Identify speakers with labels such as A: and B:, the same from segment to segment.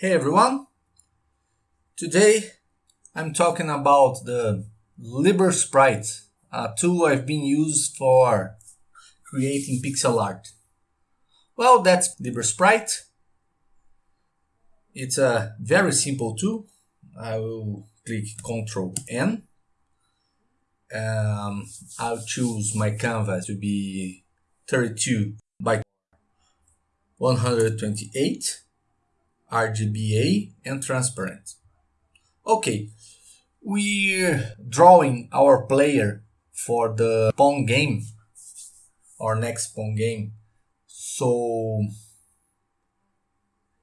A: Hey everyone! Today I'm talking about the LibreSprite, a tool I've been used for creating pixel art. Well, that's LibreSprite. It's a very simple tool. I will click Ctrl N. Um, I'll choose my canvas to be 32 by 128 RGBA and transparent. Okay, we're drawing our player for the Pong game, our next Pong game. So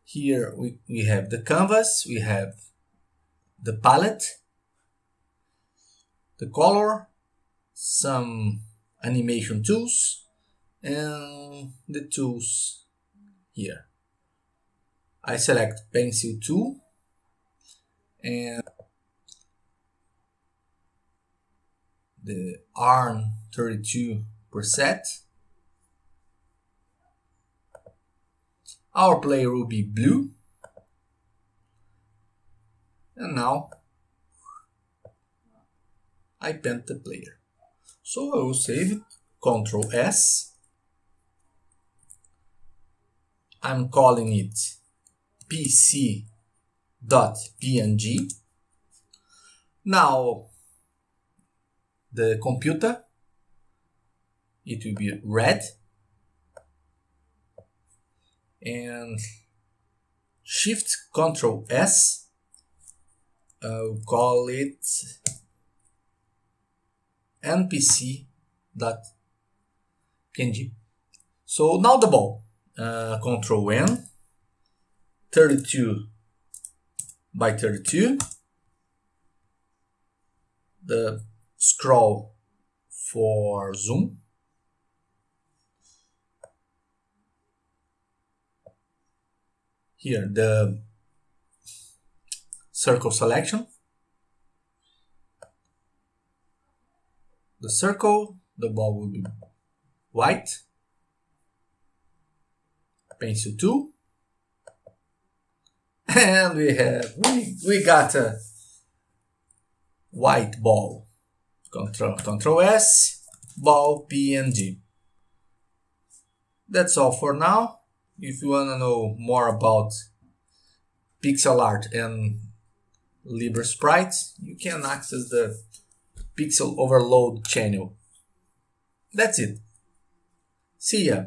A: here we, we have the canvas, we have the palette, the color, some animation tools, and the tools here. I select pencil tool and the ARM 32 preset. Our player will be blue. And now I paint the player. So I will save it, Ctrl S. I'm calling it pc.png. Now the computer, it will be red and shift control S, I'll call it npc.png. So now the ball, uh, control N, 32 by 32 the scroll for zoom. Here the circle selection. The circle the ball will be white. Pencil tool and we have we, we got a white ball control control s ball png that's all for now if you want to know more about pixel art and LibreSprites you can access the Pixel Overload channel. That's it. See ya.